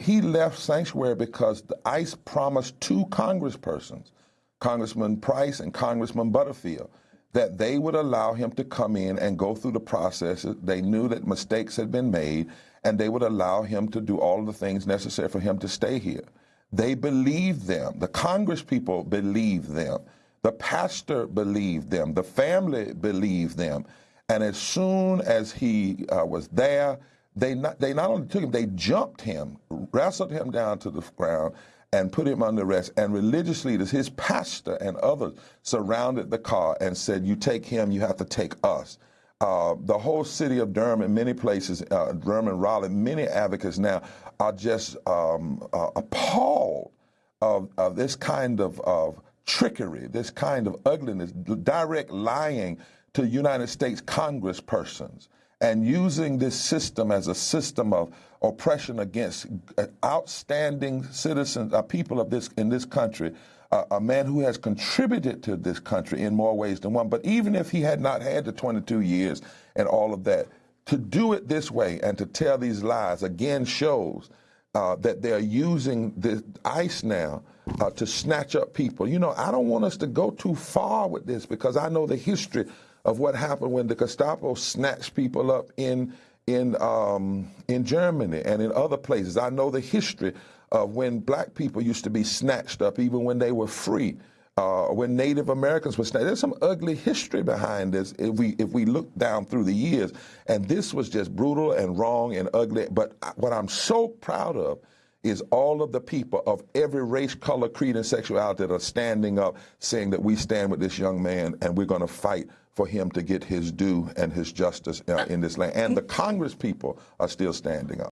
he left sanctuary because the ICE promised two congresspersons, Congressman Price and Congressman Butterfield, that they would allow him to come in and go through the process. They knew that mistakes had been made, and they would allow him to do all the things necessary for him to stay here. They believed them. The Congress people believed them. The pastor believed them. The family believed them. And as soon as he uh, was there, they not, they not only took him, they jumped him, wrestled him down to the ground, and put him under arrest. And religious leaders, his pastor and others, surrounded the car and said, "You take him, you have to take us." Uh, the whole city of Durham and many places, uh, Durham and Raleigh, many advocates now are just um, uh, appalled of, of, this kind of, of trickery, this kind of ugliness, direct lying to United States congresspersons and using this system as a system of oppression against uh, outstanding citizens, uh, people of this in this country, uh, a man who has contributed to this country in more ways than one. But even if he had not had the 22 years and all of that, to do it this way and to tell these lies again shows uh, that they're using the ICE now uh, to snatch up people. You know, I don't want us to go too far with this because I know the history of what happened when the Gestapo snatched people up in in um, in Germany and in other places. I know the history of when black people used to be snatched up, even when they were free. Uh, when Native Americans were snatched, there's some ugly history behind this. If we if we look down through the years, and this was just brutal and wrong and ugly. But what I'm so proud of is all of the people of every race, color, creed, and sexuality that are standing up saying that we stand with this young man and we're going to fight for him to get his due and his justice uh, in this land. And the Congress people are still standing up.